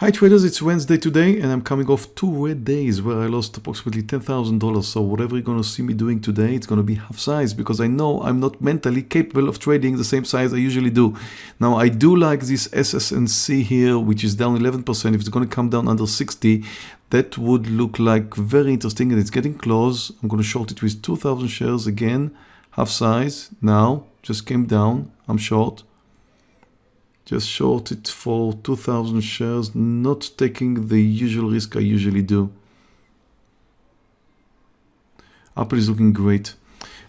Hi traders, it's Wednesday today and I'm coming off two red days where I lost approximately $10,000. So whatever you're going to see me doing today, it's going to be half size because I know I'm not mentally capable of trading the same size I usually do. Now I do like this SS&C here, which is down 11%. If it's going to come down under 60, that would look like very interesting and it's getting close. I'm going to short it with 2,000 shares again, half size. Now, just came down, I'm short just short it for 2000 shares not taking the usual risk I usually do. Apple is looking great.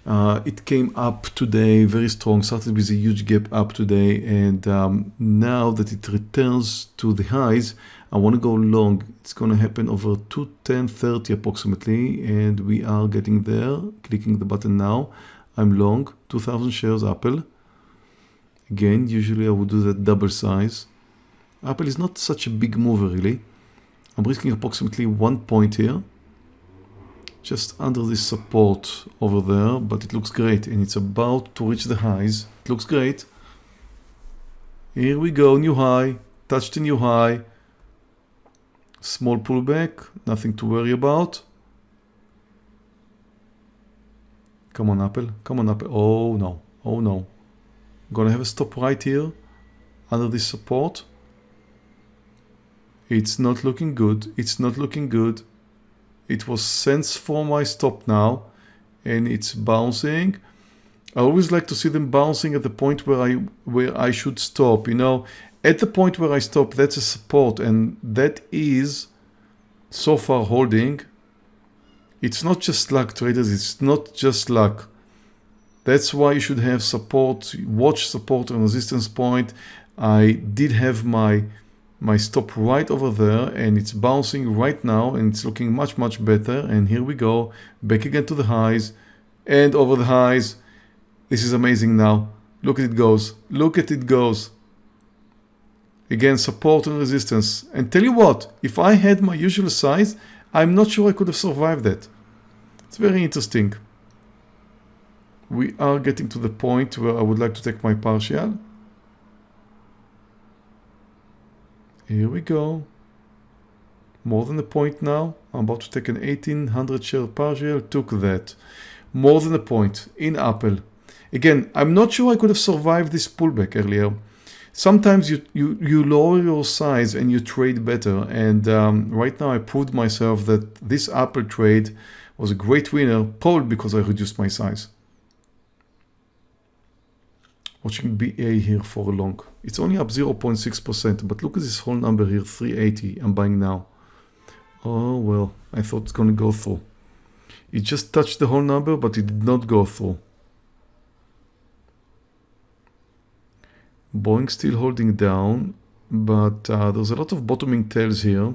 Uh, it came up today very strong started with a huge gap up today and um, now that it returns to the highs I want to go long. It's going to happen over 210.30 approximately and we are getting there. Clicking the button now I'm long. 2000 shares Apple Again, usually I would do that double size. Apple is not such a big mover really. I'm risking approximately one point here. Just under this support over there, but it looks great and it's about to reach the highs. It looks great. Here we go, new high, touched the new high. Small pullback, nothing to worry about. Come on Apple, come on Apple. Oh no, oh no. I'm gonna have a stop right here under this support. It's not looking good. It's not looking good. It was cents for my stop now and it's bouncing. I always like to see them bouncing at the point where I where I should stop. You know, at the point where I stop, that's a support and that is so far holding. It's not just luck traders. It's not just luck. That's why you should have support, watch support and resistance point. I did have my my stop right over there and it's bouncing right now and it's looking much much better. And here we go back again to the highs and over the highs. This is amazing now. Look at it goes look at it goes. Again support and resistance. And tell you what if I had my usual size I'm not sure I could have survived that. It's very interesting we are getting to the point where I would like to take my partial. Here we go. More than a point now. I'm about to take an 1800 share partial. Took that. More than a point in Apple. Again, I'm not sure I could have survived this pullback earlier. Sometimes you, you, you lower your size and you trade better. And um, right now I proved myself that this Apple trade was a great winner, probably because I reduced my size watching BA here for a long. It's only up 0.6%, but look at this whole number here, 380. I'm buying now. Oh, well, I thought it's going to go through. It just touched the whole number, but it did not go through. Boeing still holding down, but uh, there's a lot of bottoming tails here.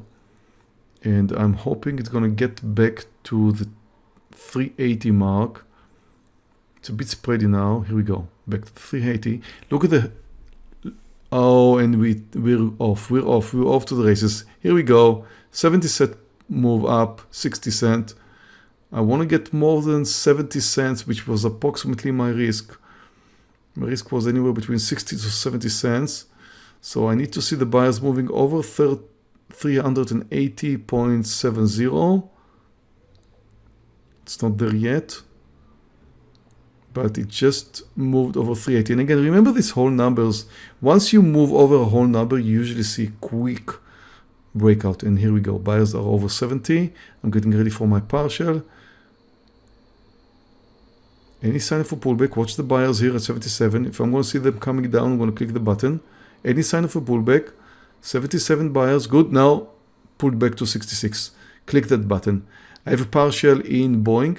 And I'm hoping it's going to get back to the 380 mark. It's a bit spready now. Here we go back to 380. Look at the, oh, and we, we're off, we're off, we're off to the races. Here we go, 70 cent move up, 60 cent. I want to get more than 70 cents, which was approximately my risk. My risk was anywhere between 60 to 70 cents. So I need to see the buyers moving over 380.70. It's not there yet but it just moved over 380. And again, remember these whole numbers. Once you move over a whole number, you usually see quick breakout. And here we go. Buyers are over 70. I'm getting ready for my partial. Any sign for pullback, watch the buyers here at 77. If I'm going to see them coming down, I'm going to click the button. Any sign of a pullback, 77 buyers, good. Now pulled back to 66. Click that button. I have a partial in Boeing.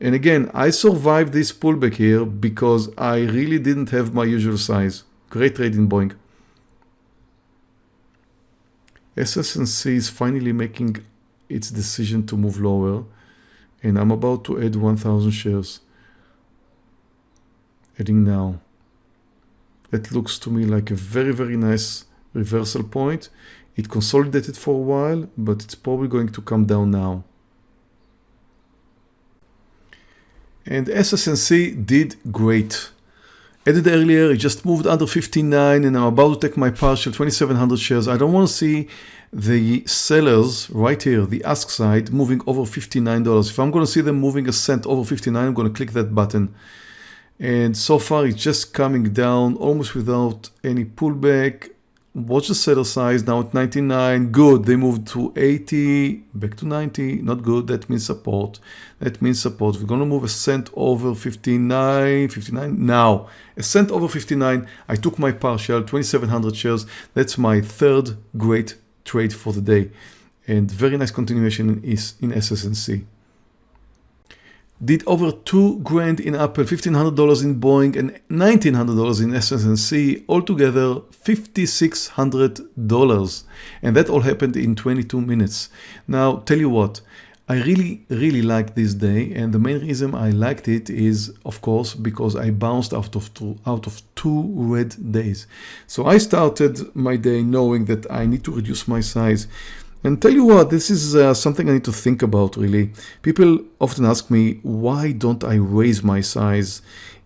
And again, I survived this pullback here because I really didn't have my usual size. Great trade in Boeing. SS&C is finally making its decision to move lower and I'm about to add 1000 shares. Adding now. That looks to me like a very, very nice reversal point. It consolidated for a while, but it's probably going to come down now. And SS&C did great. Added earlier, it just moved under 59 and I'm about to take my partial 2700 shares. I don't want to see the sellers right here, the ask side, moving over $59. If I'm going to see them moving a cent over 59, I'm going to click that button. And so far it's just coming down almost without any pullback. Watch the seller size now at 99. Good. They moved to 80, back to 90. Not good. That means support. That means support. We're going to move a cent over 59, 59. Now, a cent over 59. I took my partial, 2,700 shares. That's my third great trade for the day. And very nice continuation is in SS&C did over two grand in Apple, $1,500 in Boeing, and $1,900 in SS&C, altogether $5,600. And that all happened in 22 minutes. Now, tell you what, I really, really like this day. And the main reason I liked it is, of course, because I bounced out of two, out of two red days. So I started my day knowing that I need to reduce my size. And tell you what, this is uh, something I need to think about really. People often ask me, why don't I raise my size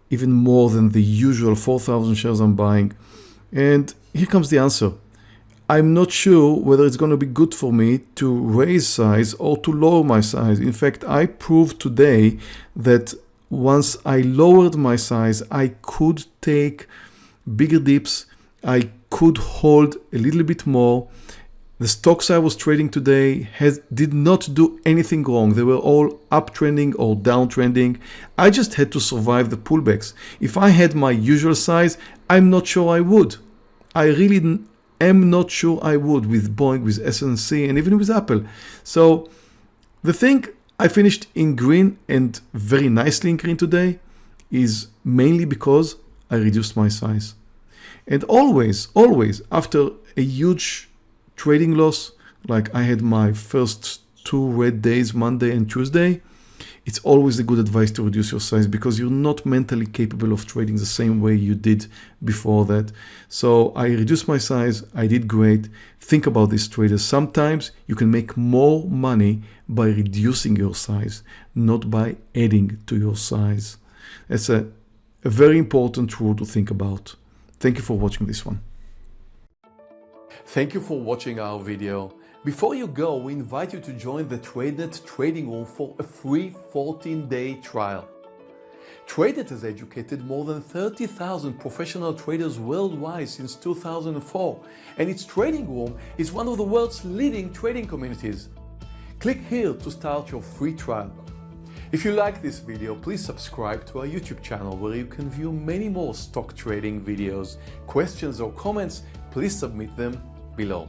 even more than the usual 4,000 shares I'm buying? And here comes the answer. I'm not sure whether it's going to be good for me to raise size or to lower my size. In fact, I proved today that once I lowered my size, I could take bigger dips. I could hold a little bit more the stocks I was trading today has, did not do anything wrong. They were all uptrending or downtrending. I just had to survive the pullbacks. If I had my usual size, I'm not sure I would. I really am not sure I would with Boeing, with S&C, and even with Apple. So the thing I finished in green and very nicely in green today is mainly because I reduced my size. And always, always after a huge trading loss, like I had my first two red days, Monday and Tuesday, it's always a good advice to reduce your size because you're not mentally capable of trading the same way you did before that. So I reduced my size. I did great. Think about this traders. Sometimes you can make more money by reducing your size, not by adding to your size. That's a, a very important rule to think about. Thank you for watching this one. Thank you for watching our video. Before you go, we invite you to join the TradeNet trading room for a free 14-day trial. TradeNet has educated more than 30,000 professional traders worldwide since 2004, and its trading room is one of the world's leading trading communities. Click here to start your free trial. If you like this video, please subscribe to our YouTube channel where you can view many more stock trading videos. Questions or comments, please submit them below.